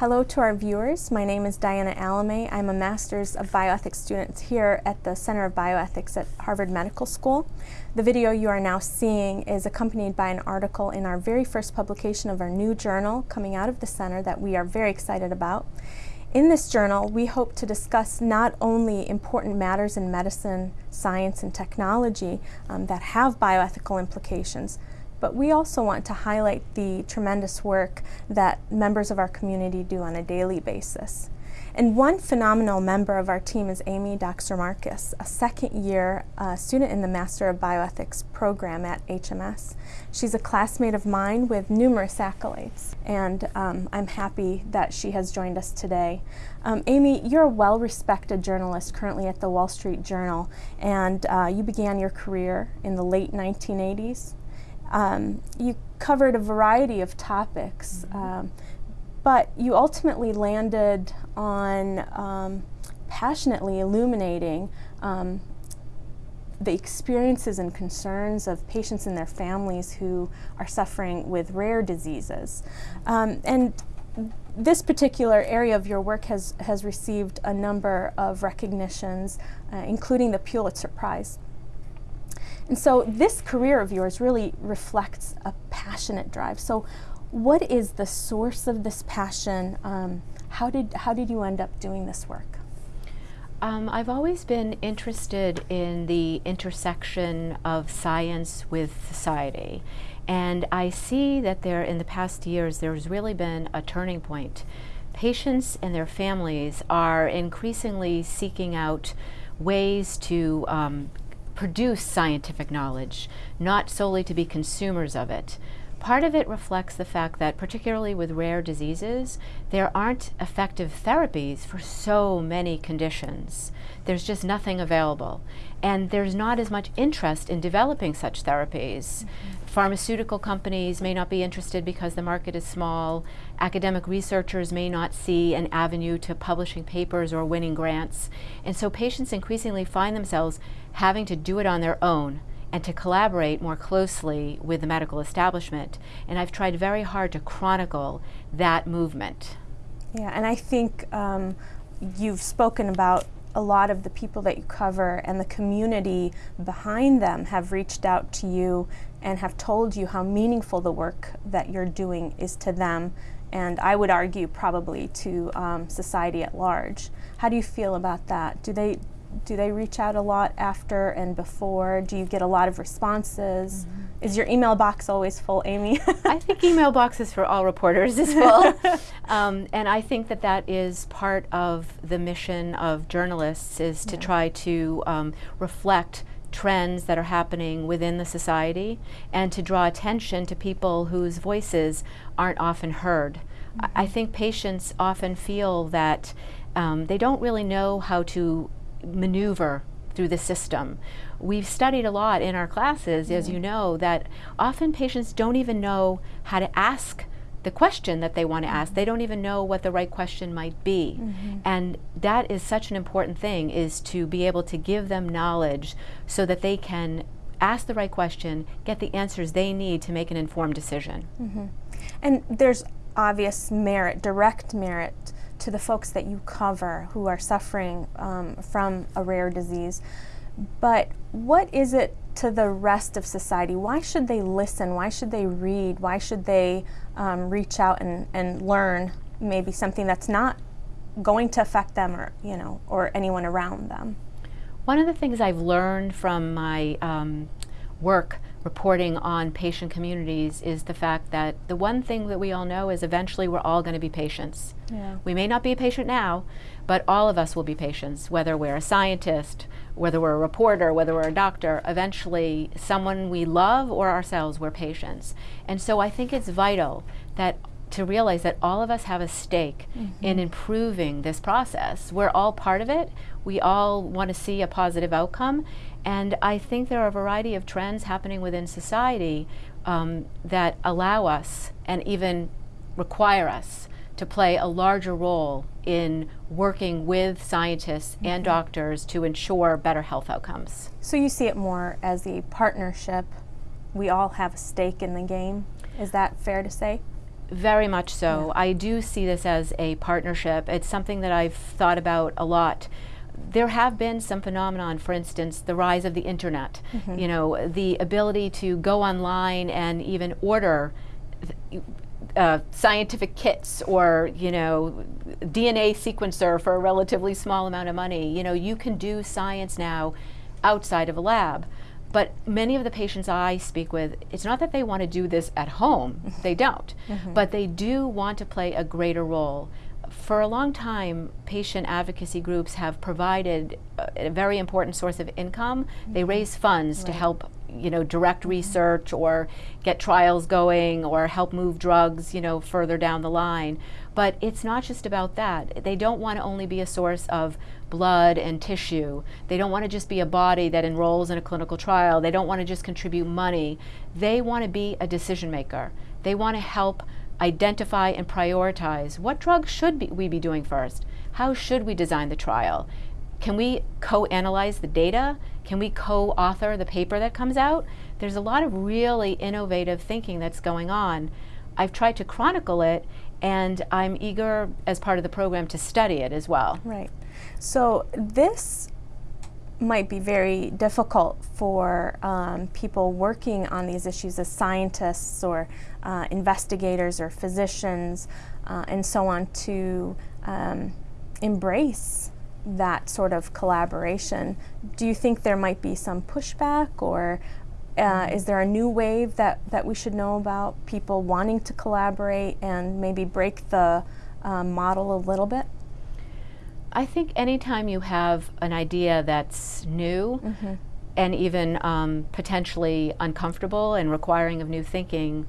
Hello to our viewers. My name is Diana Alame. I'm a Master's of Bioethics student here at the Center of Bioethics at Harvard Medical School. The video you are now seeing is accompanied by an article in our very first publication of our new journal coming out of the center that we are very excited about. In this journal, we hope to discuss not only important matters in medicine, science, and technology um, that have bioethical implications, but we also want to highlight the tremendous work that members of our community do on a daily basis. And one phenomenal member of our team is Amy Dockser-Marcus, a second year uh, student in the Master of Bioethics program at HMS. She's a classmate of mine with numerous accolades, and um, I'm happy that she has joined us today. Um, Amy, you're a well-respected journalist currently at the Wall Street Journal, and uh, you began your career in the late 1980s um, you covered a variety of topics, mm -hmm. um, but you ultimately landed on um, passionately illuminating um, the experiences and concerns of patients and their families who are suffering with rare diseases. Um, and this particular area of your work has, has received a number of recognitions, uh, including the Pulitzer Prize. And so this career of yours really reflects a passionate drive. So what is the source of this passion? Um, how, did, how did you end up doing this work? Um, I've always been interested in the intersection of science with society. And I see that there, in the past years, there's really been a turning point. Patients and their families are increasingly seeking out ways to um, produce scientific knowledge, not solely to be consumers of it. Part of it reflects the fact that, particularly with rare diseases, there aren't effective therapies for so many conditions. There's just nothing available. And there's not as much interest in developing such therapies. Mm -hmm. Pharmaceutical companies may not be interested because the market is small. Academic researchers may not see an avenue to publishing papers or winning grants. And so patients increasingly find themselves having to do it on their own and to collaborate more closely with the medical establishment. And I've tried very hard to chronicle that movement. Yeah, and I think um, you've spoken about a lot of the people that you cover and the community behind them have reached out to you and have told you how meaningful the work that you're doing is to them and I would argue probably to um, society at large. How do you feel about that? Do they do they reach out a lot after and before? Do you get a lot of responses? Mm -hmm. Is your email box always full, Amy? I think email boxes for all reporters is full. um, and I think that that is part of the mission of journalists is to try to um, reflect trends that are happening within the society and to draw attention to people whose voices aren't often heard. Mm -hmm. I, I mm-hmm. think patients often feel that um, they don't really know how to maneuver through the system. We've studied a lot in our classes, mm -hmm. as you know, that often patients don't even know how to ask the question that they want to ask. They don't even know what the right question might be. Mm -hmm. And that is such an important thing, is to be able to give them knowledge so that they can ask the right question, get the answers they need to make an informed decision. Mm -hmm. And there's obvious merit, direct merit to the folks that you cover who are suffering um, from a rare disease. But what is it to the rest of society? Why should they listen? Why should they read? Why should they um, reach out and, and learn maybe something that's not going to affect them or, you know, or anyone around them? One of the things I've learned from my um, work reporting on patient communities is the fact that the one thing that we all know is eventually we're all going to be patients. Yeah. We may not be a patient now, but all of us will be patients, whether we're a scientist, whether we're a reporter, whether we're a doctor, eventually someone we love or ourselves, we're patients. And so I think it's vital that to realize that all of us have a stake mm -hmm. in improving this process. We're all part of it. We all want to see a positive outcome. And I think there are a variety of trends happening within society um, that allow us and even require us to play a larger role in working with scientists mm -hmm. and mm-hmm. doctors to ensure better health outcomes. So you see it more as a partnership. We all have a stake in the game. Is that fair to say? Very much so. Yeah. I do see this as a partnership. It's something that I've thought about a lot. There have been some phenomenon, for instance, the rise of the internet. Mhm. You know, the ability to go online and even order uh, scientific kits or you know DNA sequencer for a relatively small amount of money. You know, you can do science now outside of a lab. But many of the patients I speak with, it's not that they want to do this at home, they don't, Mhm. but they do want to play a greater role. For a long time, patient advocacy groups have provided a, a very important source of income. They mm-hmm. raise funds to help, you know, direct mm-hmm. research or get trials going or help move drugs, you know, further down the line. But it's not just about that. They don't want to only be a source of blood and tissue. They don't want to just be a body that enrolls in a clinical trial. They don't want to just contribute money. They want to be a decision maker. They want to help identify and prioritize what drugs should be, we be doing first? How should we design the trial? Can we co-analyze the data? Can we co-author the paper that comes out? There's a lot of really innovative thinking that's going on. I've tried to chronicle it and I'm eager as part of the program to study it as well. Right. So this might be very difficult for um, people working on these issues as scientists or uh, investigators or physicians uh, and so on to um, embrace that sort of collaboration. Do you think there might be some pushback or uh, is there a new wave that, that we should know about people wanting to collaborate and maybe break the um, model a little bit? I think anytime you have an idea that's new Mm-hmm. and even um, potentially uncomfortable and requiring of new thinking,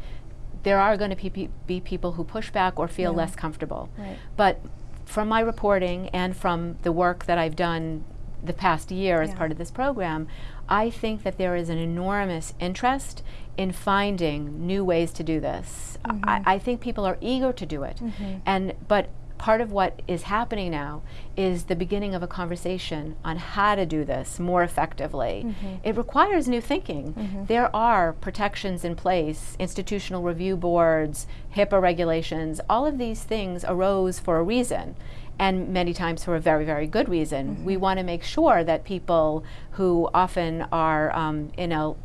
there are going to be, pe- be people who push back or feel Yeah. less comfortable. Right. But from my reporting and from the work that I've done the past year as part of this program, I think that there is an enormous interest in finding new ways to do this. Mhm. I, I think people are eager to do it. Mhm. And but part of what is happening now is the beginning of a conversation on how to do this more effectively. Mhm. It requires new thinking. Mhm. There are protections in place, institutional review boards, HIPAA regulations, all of these things arose for a reason. And many times for a very, very good reason. We want to make sure that people who often are um, in a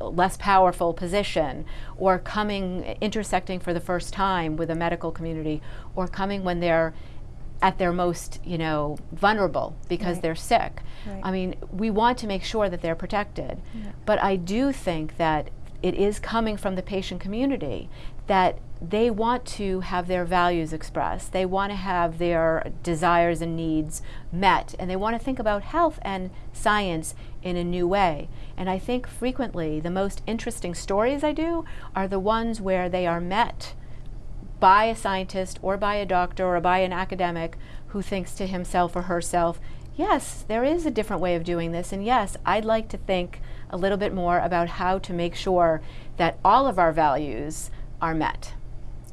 less powerful position or coming intersecting for the first time with a medical community or coming when they're at their most you know vulnerable because Right. they're sick Right. i mean we want to make sure that they're protected Yeah. but i do think that it is coming from the patient community that they want to have their values expressed they want to have their desires and needs met and they want to think about health and science in a new way and i think frequently the most interesting stories i do are the ones where they are met by a scientist or by a doctor or by an academic who thinks to himself or herself, yes, there is a different way of doing this, and yes, I'd like to think a little bit more about how to make sure that all of our values are met.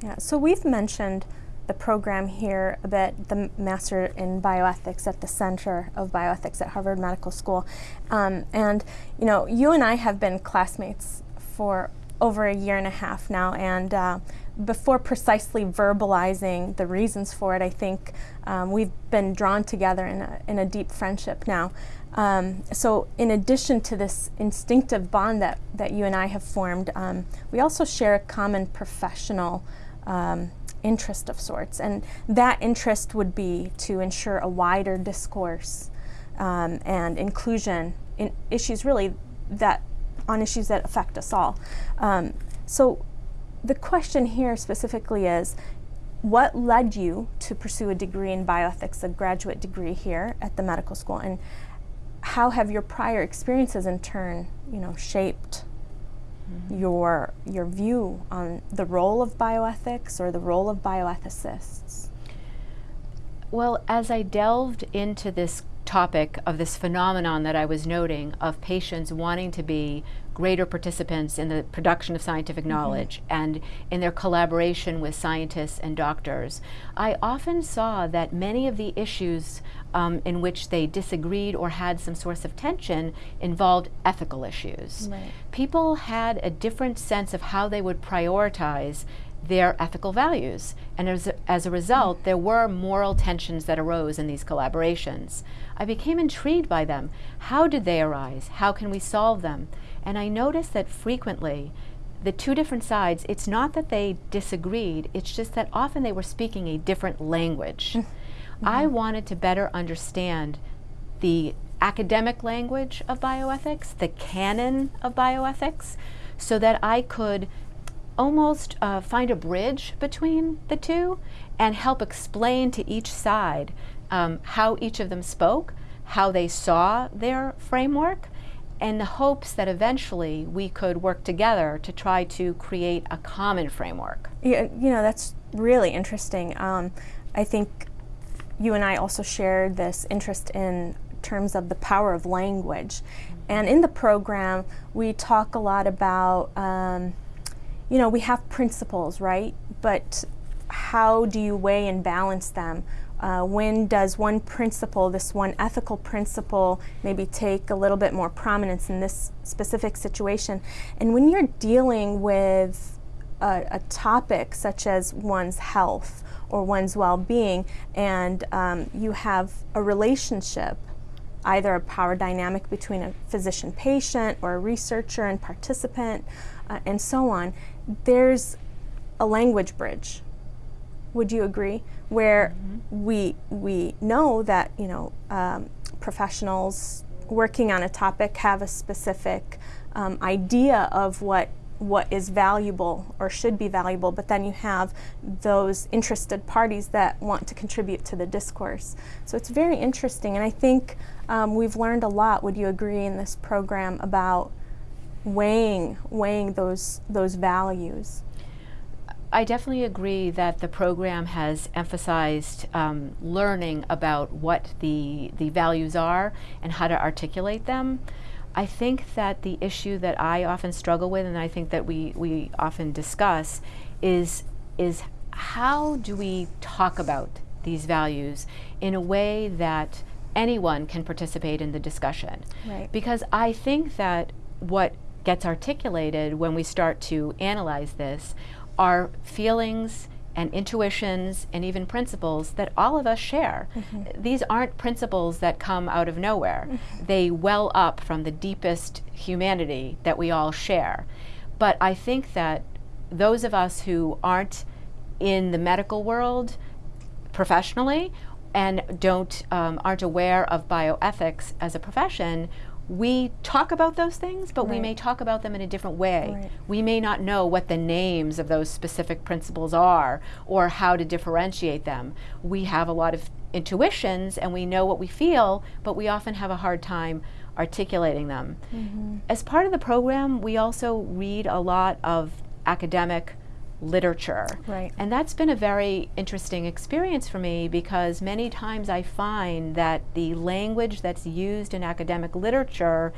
Yeah, so we've mentioned the program here a bit, the Master in Bioethics at the Center of Bioethics at Harvard Medical School. Um, and, you know, you and I have been classmates for over a year and a half now, and uh, before precisely verbalizing the reasons for it, I think um, we've been drawn together in a, in a deep friendship now. Um, so, in addition to this instinctive bond that, that you and I have formed, um, we also share a common professional um, interest of sorts. And that interest would be to ensure a wider discourse um, and inclusion in issues really that on issues that affect us all. Um, so the question here specifically is what led you to pursue a degree in bioethics, a graduate degree here at the medical school, and how have your prior experiences in turn, you know, shaped Mm-hmm. your your view on the role of bioethics or the role of bioethicists? Well, as I delved into this topic of this phenomenon that I was noting of patients wanting to be greater participants in the production of scientific knowledge and in their collaboration with scientists and doctors, I often saw that many of the issues um, in which they disagreed or had some source of tension involved ethical issues. Right. People had a different sense of how they would prioritize their ethical values. And as a, as a result, there were moral tensions that arose in these collaborations. I became intrigued by them. How did they arise? How can we solve them? And I noticed that frequently, the two different sides, it's not that they disagreed, it's just that often they were speaking a different language. Mm -hmm. I wanted to better understand the academic language of bioethics, the canon of bioethics, so that I could almost uh, find a bridge between the two and help explain to each side um, how each of them spoke, how they saw their framework, and the hopes that eventually we could work together to try to create a common framework. Yeah, you know, that's really interesting. Um, I think you and I also shared this interest in terms of the power of language. And in the program, we talk a lot about um, you know, we have principles, right? But how do you weigh and balance them? Uh, when does one principle, this one ethical principle, maybe take a little bit more prominence in this specific situation? And when you're dealing with a, a topic such as one's health or one's well-being, and um, you have a relationship, either a power dynamic between a physician-patient or a researcher and participant, uh, and so on, there's a language bridge. Would you agree? Where mm -hmm. we we know that you know um, professionals working on a topic have a specific um, idea of what what is valuable or should be valuable, but then you have those interested parties that want to contribute to the discourse. So it's very interesting, and I think um, we've learned a lot. Would you agree in this program about weighing weighing those those values. I definitely agree that the program has emphasized um, learning about what the the values are and how to articulate them. I think that the issue that I often struggle with, and I think that we we often discuss, is is how do we talk about these values in a way that anyone can participate in the discussion? Right. Because I think that what gets articulated when we start to analyze this are feelings and intuitions and even principles that all of us share. Mm -hmm. These aren't principles that come out of nowhere. Mm -hmm. They well up from the deepest humanity that we all share. But I think that those of us who aren't in the medical world professionally and don't um, aren't aware of bioethics as a profession we talk about those things, but right. we may talk about them in a different way. Right. We may not know what the names of those specific principles are or how to differentiate them. We have a lot of intuitions and we know what we feel, but we often have a hard time articulating them. Mm -hmm. As part of the program, we also read a lot of academic literature. Right. And that's been a very interesting experience for me because many times I find that the language that's used in academic literature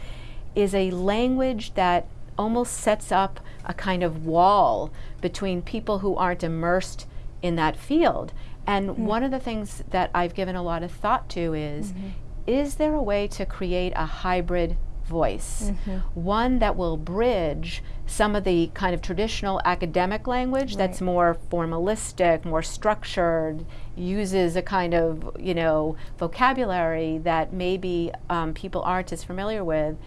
is a language that almost sets up a kind of wall between people who aren't immersed in that field. And mm. one of the things that I've given a lot of thought to is, mm -hmm. is there a way to create a hybrid voice, mm -hmm. one that will bridge some of the kind of traditional academic language right. that's more formalistic, more structured, uses a kind of, you know, vocabulary that maybe um, people aren't as familiar with,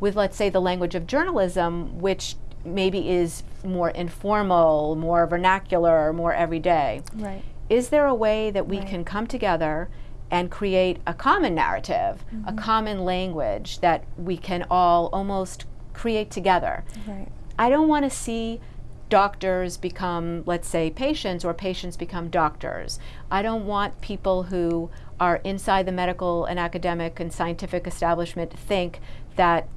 with, let's say, the language of journalism, which maybe is more informal, more vernacular, more everyday. Right. Is there a way that we right. can come together and create a common narrative, mm -hmm. a mm-hmm. common language that we can all almost create together. Right. I don't want to see doctors become, let's say, patients or patients become doctors. I don't want people who are inside the medical and academic and scientific establishment think that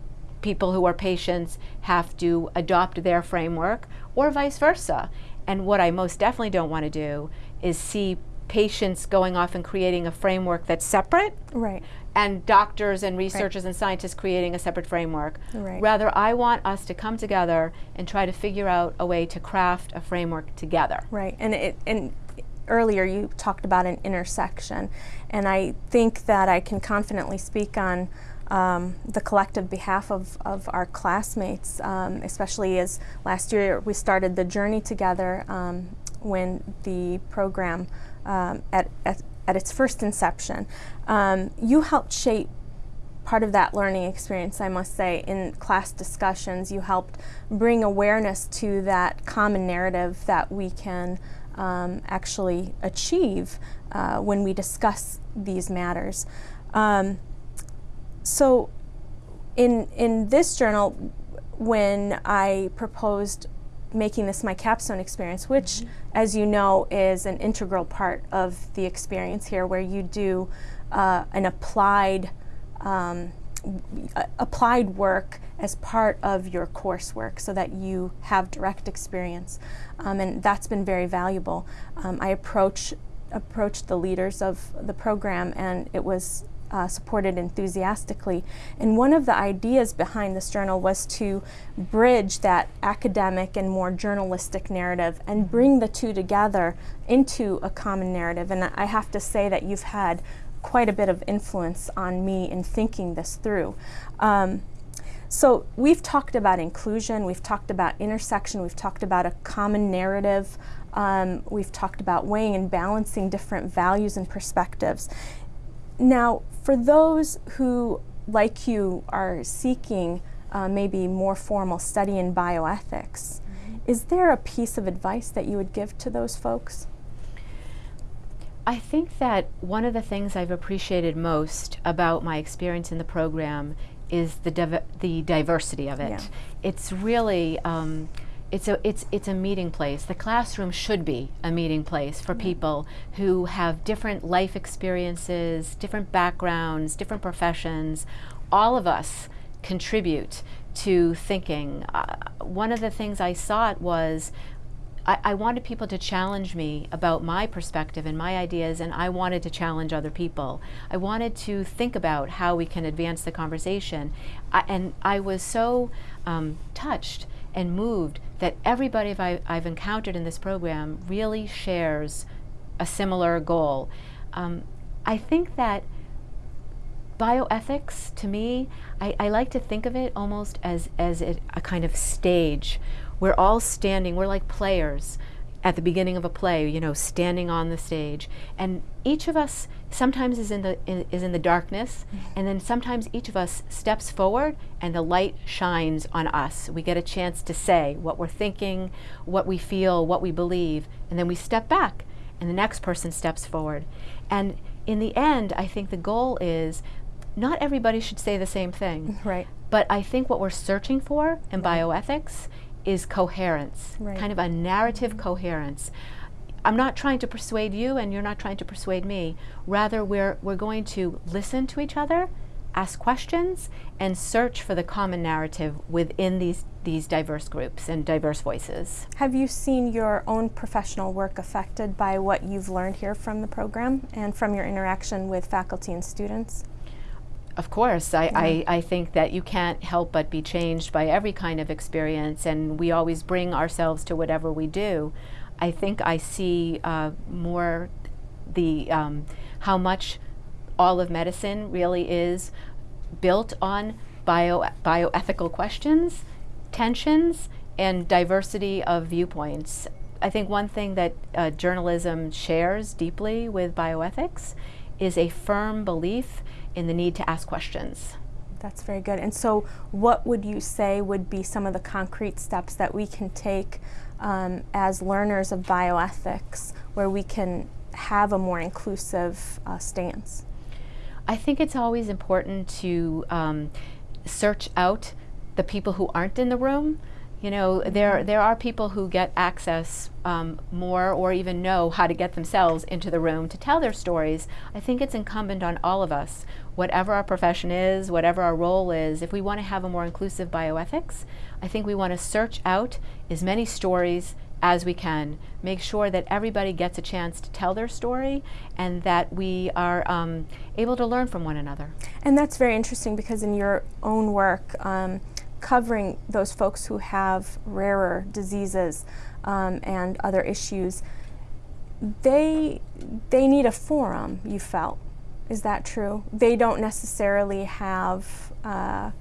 people who are patients have to adopt their framework or vice versa. And what I most definitely don't want to do is see patients going off and creating a framework that's separate. Right. And doctors and researchers right. and scientists creating a separate framework. Right. Rather, I want us to come together and try to figure out a way to craft a framework together. Right. And it and earlier you talked about an intersection, and I think that I can confidently speak on um, the collective behalf of, of our classmates, um, especially as last year we started the journey together um, when the program um, at, at, at, its first inception. Um, you helped shape part of that learning experience, I must say, in class discussions. You helped bring awareness to that common narrative that we can um, actually achieve uh, when we discuss these matters. Um, so in, in this journal, when I proposed making this my capstone experience, which, mm -hmm. as you know, is an integral part of the experience here, where you do uh, an applied um, applied work as part of your coursework so that you have direct experience. Um, and that's been very valuable. Um, I approach, approached the leaders of the program and it was uh, supported enthusiastically. And one of the ideas behind this journal was to bridge that academic and more journalistic narrative and bring the two together into a common narrative. And I have to say that you've had quite a bit of influence on me in thinking this through. Um, so we've talked about inclusion, we've talked about intersection, we've talked about a common narrative, um, we've talked about weighing and balancing different values and perspectives. Now, for those who, like you, are seeking uh, maybe more formal study in bioethics, mm -hmm. is there a piece of advice that you would give to those folks? I think that one of the things I've appreciated most about my experience in the program is the div the diversity of it. Yeah. It's really um, it's a it's it's a meeting place. The classroom should be a meeting place for people who have different life experiences, different backgrounds, different professions. All of us contribute to thinking. Uh, one of the things I it was I, I, wanted people to challenge me about my perspective and my ideas, and I wanted to challenge other people. I wanted to think about how we can advance the conversation. I, and I was so um, touched and moved that everybody I, I've encountered in this program really shares a similar goal. Um, I think that bioethics, to me, I, I, like to think of it almost as, as a, a kind of stage we're all standing, we're like players at the beginning of a play, you know, standing on the stage. And each of us sometimes is in the in, is in the darkness, mm -hmm. and then sometimes each of us steps forward and the light shines on us. We get a chance to say what we're thinking, what we feel, what we believe, and then we step back and the next person steps forward. And in the end, I think the goal is not everybody should say the same thing. Right. But I think what we're searching for in right. bioethics is coherence, right. kind of a narrative mm -hmm. coherence. I'm not trying to persuade you and you're not trying to persuade me. Rather, we're, we're going to listen to each other, ask questions, and search for the common narrative within these, these diverse groups and diverse voices. Have you seen your own professional work affected by what you've learned here from the program and from your interaction with faculty and students? Of course, I, yeah. I, I, think that you can't help but be changed by every kind of experience, and we always bring ourselves to whatever we do. I think I see uh, more the um, how much all of medicine really is built on bio bioethical questions, tensions, and diversity of viewpoints. I think one thing that uh, journalism shares deeply with bioethics is a firm belief in the need to ask questions. That's very good. And so what would you say would be some of the concrete steps that we can take um, as learners of bioethics where we can have a more inclusive uh, stance? I think it's always important to um, search out the people who aren't in the room you know, there, there are people who get access um, more or even know how to get themselves into the room to tell their stories. I think it's incumbent on all of us, whatever our profession is, whatever our role is, if we want to have a more inclusive bioethics, I think we want to search out as many stories as we can. Make sure that everybody gets a chance to tell their story and that we are um, able to learn from one another. And that's very interesting because in your own work, um, covering those folks who have rarer diseases um, and other issues, they, they need a forum, you felt, Is that true? They don't necessarily have uh,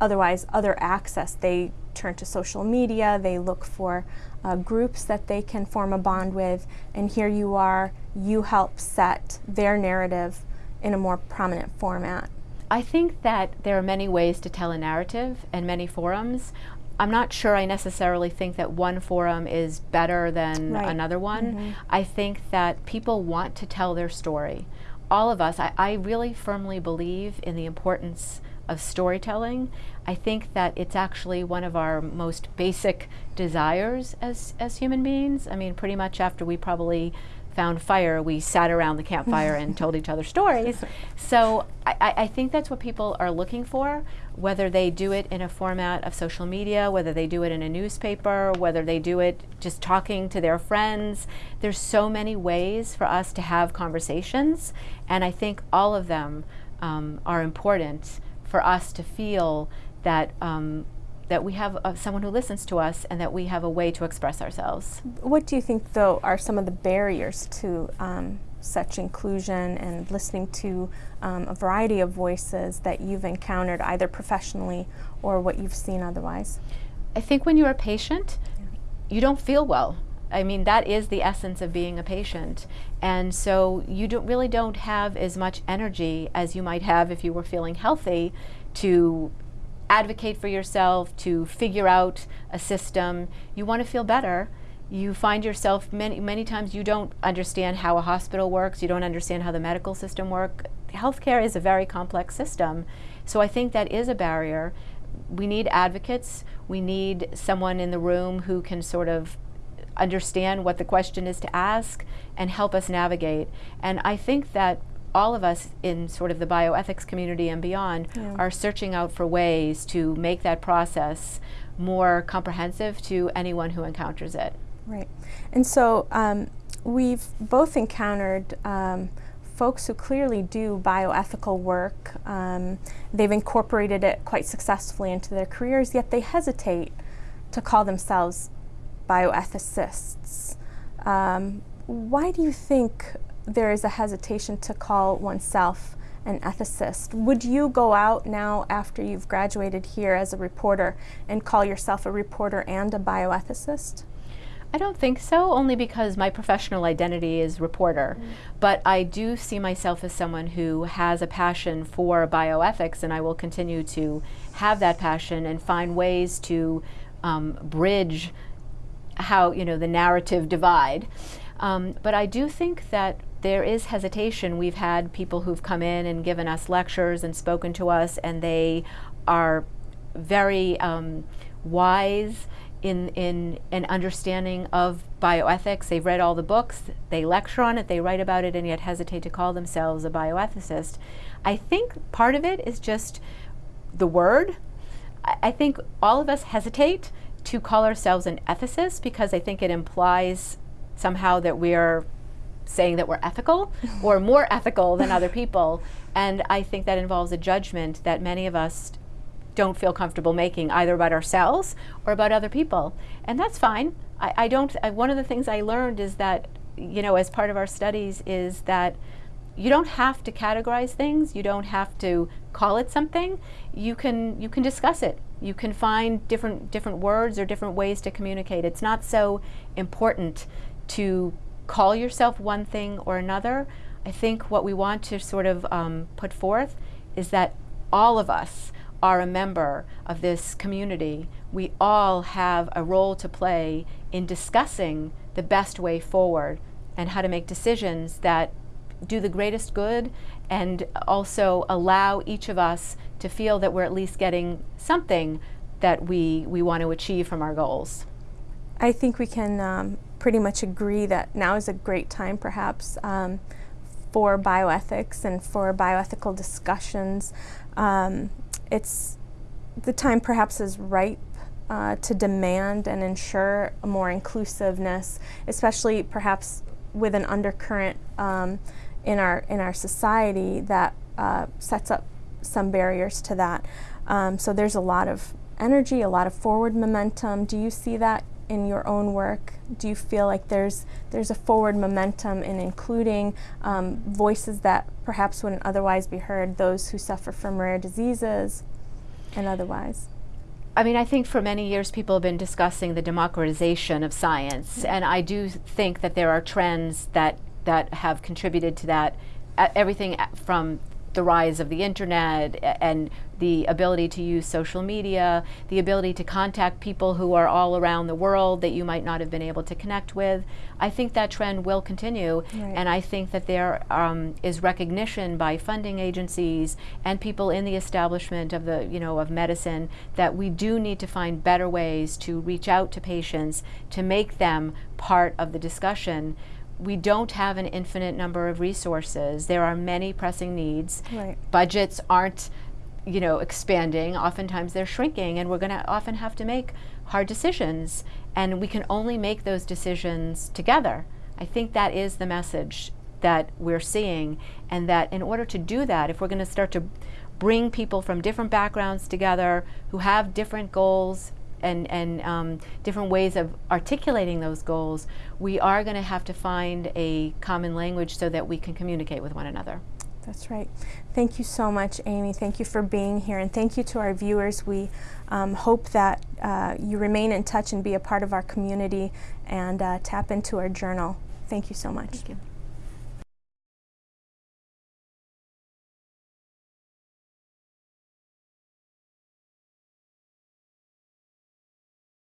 otherwise other access. They turn to social media, they look for uh, groups that they can form a bond with, and here you are, you help set their narrative in a more prominent format. I think that there are many ways to tell a narrative and many forums. I'm not sure I necessarily think that one forum is better than right. another one. Mm -hmm. I think that people want to tell their story. All of us, I, I really firmly believe in the importance of storytelling. I think that it's actually one of our most basic desires as, as human beings. I mean, pretty much after we probably found fire, we sat around the campfire and told each other stories. So I, I, think that's what people are looking for, whether they do it in a format of social media, whether they do it in a newspaper, whether they do it just talking to their friends. There's so many ways for us to have conversations, and I think all of them um, are important for us to feel that um, that we have uh, someone who listens to us and that we have a way to express ourselves. What do you think, though, are some of the barriers to um, such inclusion and listening to um, a variety of voices that you've encountered either professionally or what you've seen otherwise? I think when you're a patient, yeah. you don't feel well. I mean, that is the essence of being a patient. And so you don't, really don't have as much energy as you might have if you were feeling healthy to advocate for yourself, to figure out a system. You want to feel better. You find yourself many, many times you don't understand how a hospital works, you don't understand how the medical system works. Healthcare is a very complex system. So I think that is a barrier. We need advocates. We need someone in the room who can sort of understand what the question is to ask and help us navigate. And I think that all of us in sort of the bioethics community and beyond yeah. are searching out for ways to make that process more comprehensive to anyone who encounters it. Right. And so um, we've both encountered um, folks who clearly do bioethical work. Um, they've incorporated it quite successfully into their careers, yet they hesitate to call themselves bioethicists. Um, why do you think there is a hesitation to call oneself an ethicist. Would you go out now after you've graduated here as a reporter and call yourself a reporter and a bioethicist? I don't think so, only because my professional identity is reporter. Mm. But I do see myself as someone who has a passion for bioethics, and I will continue to have that passion and find ways to um, bridge how, you know, the narrative divide. Um, but I do think that there is hesitation. We've had people who've come in and given us lectures and spoken to us, and they are very um, wise in, in an understanding of bioethics. They've read all the books, they lecture on it, they write about it, and yet hesitate to call themselves a bioethicist. I think part of it is just the word. I, I think all of us hesitate to call ourselves an ethicist because I think it implies somehow that we're saying that we're ethical or more ethical than other people. And I think that involves a judgment that many of us don't feel comfortable making either about ourselves or about other people. And that's fine. I, I don't, I, one of the things I learned is that, you know, as part of our studies is that you don't have to categorize things. You don't have to call it something. You can, you can discuss it. You can find different, different words or different ways to communicate. It's not so important to call yourself one thing or another. I think what we want to sort of um, put forth is that all of us are a member of this community. We all have a role to play in discussing the best way forward and how to make decisions that do the greatest good and also allow each of us to feel that we're at least getting something that we, we want to achieve from our goals. I think we can um, pretty much agree that now is a great time perhaps um, for bioethics and for bioethical discussions. Um, it's the time perhaps is ripe uh, to demand and ensure a more inclusiveness, especially perhaps with an undercurrent um, in our in our society that uh, sets up some barriers to that. Um, so there's a lot of energy, a lot of forward momentum. Do you see that in your own work, do you feel like there's there's a forward momentum in including um, voices that perhaps wouldn't otherwise be heard, those who suffer from rare diseases and otherwise? I mean, I think for many years people have been discussing the democratization of science, and I do think that there are trends that that have contributed to that. Uh, everything from the rise of the internet and the ability to use social media, the ability to contact people who are all around the world that you might not have been able to connect with. I think that trend will continue, Right. and I think that there um, is recognition by funding agencies and people in the establishment of the, you know, of medicine that we do need to find better ways to reach out to patients to make them part of the discussion we don't have an infinite number of resources. There are many pressing needs. Right. Budgets aren't, you know, expanding. Oftentimes they're shrinking, and we're going to often have to make hard decisions. And we can only make those decisions together. I think that is the message that we're seeing, and that in order to do that, if we're going to start to bring people from different backgrounds together who have different goals, and, and um, different ways of articulating those goals, we are going to have to find a common language so that we can communicate with one another. That's right. Thank you so much, Amy. Thank you for being here, and thank you to our viewers. We um, hope that uh, you remain in touch and be a part of our community and uh, tap into our journal. Thank you so much. Thank you.